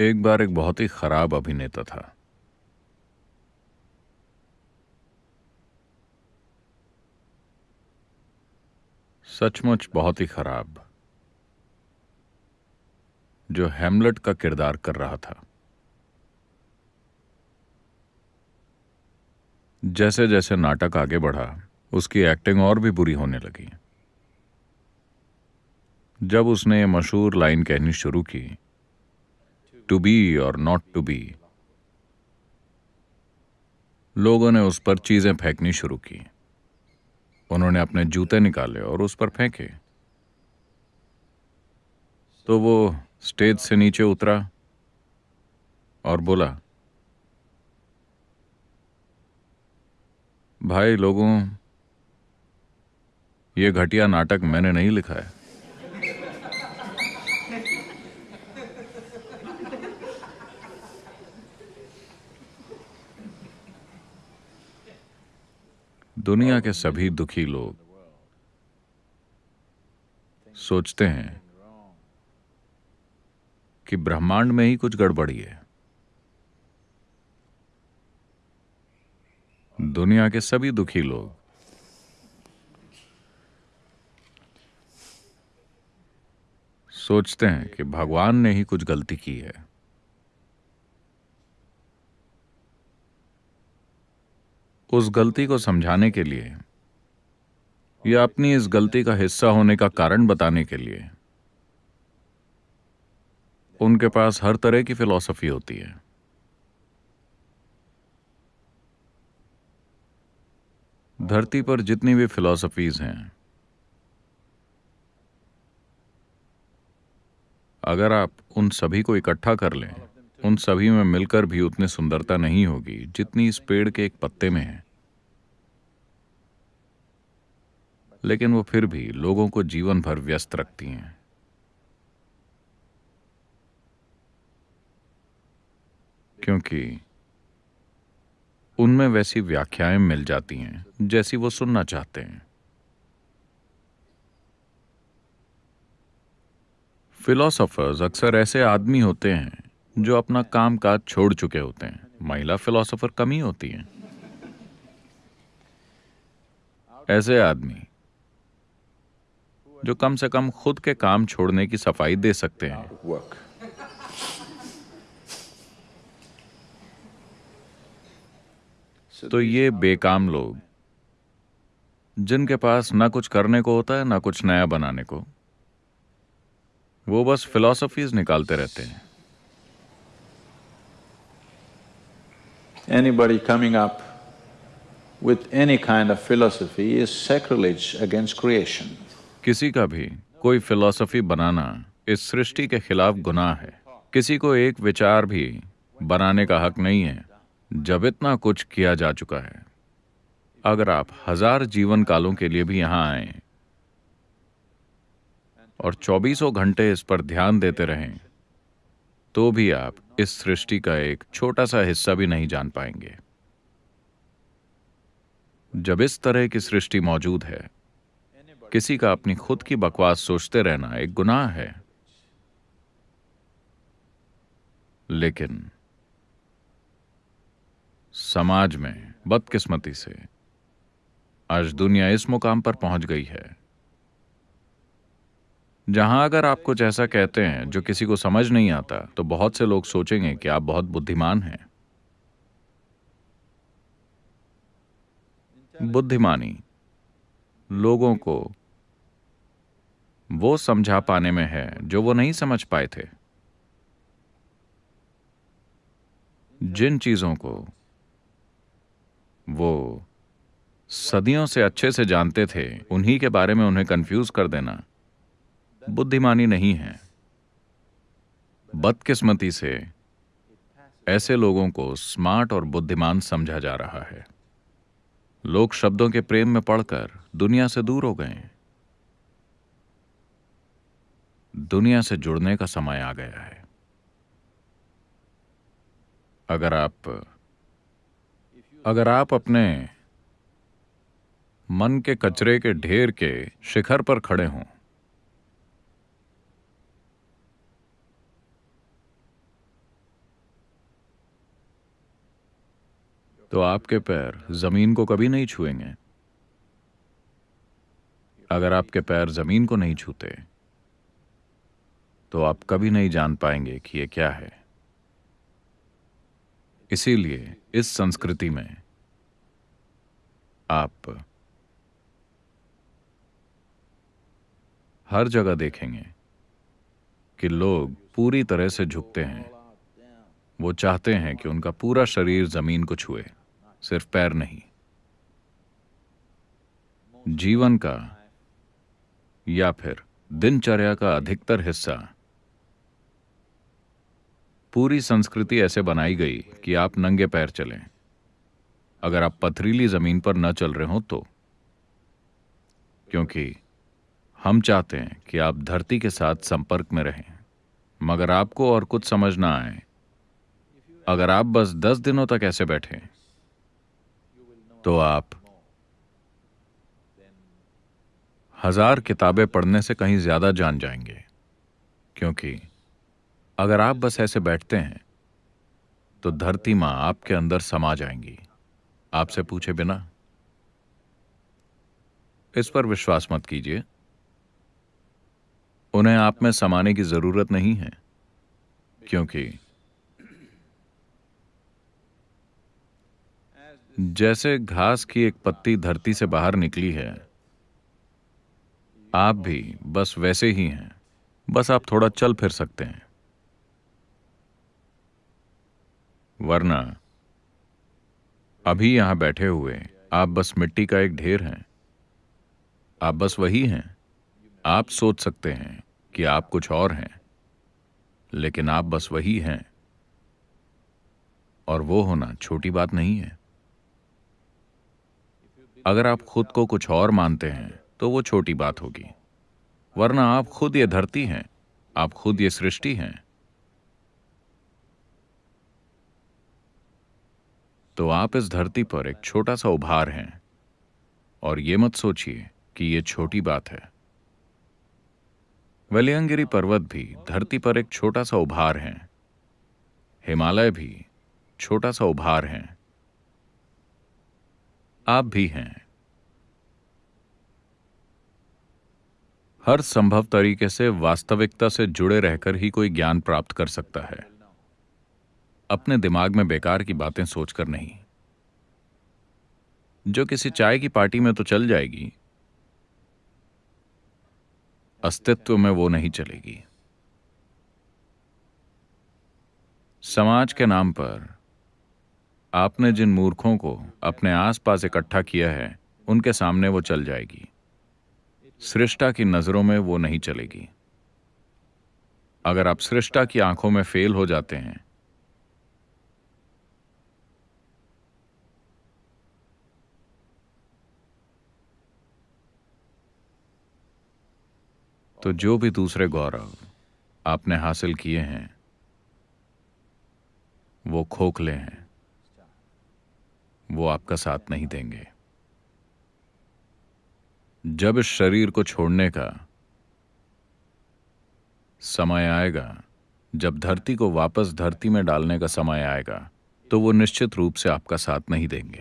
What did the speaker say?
एक बार एक बहुत ही खराब अभिनेता था। सचमुच बहुत ही खराब, जो हेमलेट का किरदार कर रहा था। जैसे जैसे नाटक आगे बढ़ा, उसकी एक्टिंग और भी बुरी होने लगी। जब उसने मशहूर लाइन कहनी शुरू की to be or not to be लोगों ने उस पर चीज़ें फेंकनी शुरू की। उन्होंने अपने जूते निकाले और उस पर फेंके। तो वो स्टेज से नीचे उतरा और बोला, भाई लोगों, ये घटिया नाटक मैंने नहीं लिखा है। दुनिया के सभी दुखी लोग सोचते हैं कि ब्रह्मांड में ही कुछ गड़बड़ी है। दुनिया के सभी दुखी लोग सोचते हैं कि भगवान ने ही कुछ गलती की है। उस गलती को समझाने के लिए या अपनी इस गलती का हिस्सा होने का कारण बताने के लिए, उनके पास हर तरह की फिलॉसफी होती है। धरती पर जितनी भी फिलॉसफीज हैं, अगर आप उन सभी को इकट्ठा कर लें उन सभी में मिलकर भी उतनी सुंदरता नहीं होगी जितनी इस पेड़ के एक पत्ते में है। लेकिन वो फिर भी लोगों को जीवन भर व्यस्त रखती हैं। क्योंकि उनमें वैसी व्याख्याएँ मिल जाती हैं, जैसी वो सुनना चाहते हैं। फिलोसोफर्स अक्सर ऐसे आदमी होते हैं जो अपना काम काज छोड़ चुके होते हैं। महिला फिलोसोफर कम ही होती हैं। ऐसे आदमी जो कम से कम खुद के काम छोड़ने की सफ़ाई दे सकते हैं। तो ये बेकाम लोग, जिनके पास ना कुछ करने को होता है, ना कुछ नया बनाने को, वो बस फिलोसफीज निकालते रहते हैं। Anybody coming up with any kind of philosophy is sacrilege against creation. किसी का भी कोई फिलॉसफी बनाना इस सृष्टि के खिलाफ गुनाह है किसी को एक विचार भी बनाने का हक नहीं है, जब इतना कुछ किया जा चुका है अगर आप हज़ार जीवन कालों के लिए भी यहाँ आए और चौबीसों घंटे इस पर ध्यान देते रहें तो भी आप इस सृष्टि का एक छोटा सा हिस्सा भी नहीं जान पाएँगे। जब इस तरह की सृष्टि मौजूद है, किसी का अपनी खुद की बकवास सोचते रहना एक गुनाह है। लेकिन समाज में बदकिस्मती से आज दुनिया इस मुकाम पर पहुँच गई है। जहाँ अगर आप कुछ ऐसा कहते हैं जो किसी को समझ नहीं आता तो बहुत से लोग सोचेंगे कि आप बहुत बुद्धिमान हैं। बुद्धिमानी, लोगों को वो समझा पाने में है जो वो नहीं समझ पाए थे। जिन चीज़ों को वो सदियों से अच्छे से जानते थे, उन्हीं के बारे में उन्हें कंफ्यूज कर देना। बुद्धिमानी नहीं है। बदकिस्मती से ऐसे लोगों को स्मार्ट और बुद्धिमान समझा जा रहा है। लोग शब्दों के प्रेम में पढ़कर दुनिया से दूर हो गए। दुनिया से जुड़ने का समय आ गया है। अगर आप अगर आप अपने मन के कचरे के ढेर के शिखर पर खड़े हों तो आपके पैर ज़मीन को कभी नहीं छुएँगे। अगर आपके पैर ज़मीन को नहीं छूते तो आप कभी नहीं जान पाएँगे कि ये क्या है। इसीलिए इस संस्कृति में आप हर जगह देखेंगे कि लोग पूरी तरह से झुकते हैं। वो चाहते हैं कि उनका पूरा शरीर ज़मीन को छुए। सिर्फ़ पैर नहीं। जीवन का या फिर दिनचर्या का अधिकतर हिस्सा। पूरी संस्कृति ऐसे बनाई गई कि आप नंगे पैर चलें। अगर आप पथरीली ज़मीन पर न चल रहे हो तो। क्योंकि हम चाहते हैं कि आप धरती के साथ संपर्क में रहें। मगर आपको और कुछ समझ ना आए। अगर आप बस दस दिनों तक ऐसे बैठे तो आप हज़ार किताबें पढ़ने से कहीं ज़्यादा जान जाएँगे, क्योंकि अगर आप बस ऐसे बैठते हैं तो धरती माँ आपके अंदर समा जाएँगी, आपसे पूछे बिना। इस पर विश्वास मत कीजिए। उन्हें आप में समाने की ज़रूरत नहीं है, क्योंकि जैसे घास की एक पत्ती धरती से बाहर निकली है, आप भी बस वैसे ही हैं। बस आप थोड़ा चल फिर सकते हैं। वरना, अभी यहाँ बैठे हुए, आप बस मिट्टी का एक ढेर हैं। आप बस वही हैं। आप सोच सकते हैं कि आप कुछ और हैं, लेकिन आप बस वही हैं। और वो होना छोटी बात नहीं है। अगर आप खुद को कुछ और मानते हैं तो वो छोटी बात होगी। वरना आप खुद ये धरती हैं, आप खुद ये सृष्टि हैं। तो आप इस धरती पर एक छोटा सा उभार हैं, और ये मत सोचिए कि ये छोटी बात है। वलियंगिरी पर्वत भी धरती पर एक छोटा सा उभार है, हिमालय भी छोटा सा उभार है। आप भी हैं। हर संभव तरीके से वास्तविकता से जुड़े रहकर ही कोई ज्ञान प्राप्त कर सकता है। अपने दिमाग में बेकार की बातें सोचकर नहीं। जो किसी चाय की पार्टी में तो चल जाएगी। अस्तित्व में वो नहीं चलेगी। समाज के नाम पर आपने जिन मूर्खों को अपने आसपास इकट्ठा किया है, उनके सामने वो चल जाएगी। सृष्टा की नज़रों में वो नहीं चलेगी। अगर आप सृष्टा की आँखों में फेल हो जाते हैं तो जो भी दूसरे गौरव आपने हासिल किए हैं, वो खोखले हैं। वो आपका साथ नहीं देंगे। जब इस शरीर को छोड़ने का समय आएगा, जब धरती को वापस धरती में डालने का समय आएगा तो वो निश्चित रूप से आपका साथ नहीं देंगे।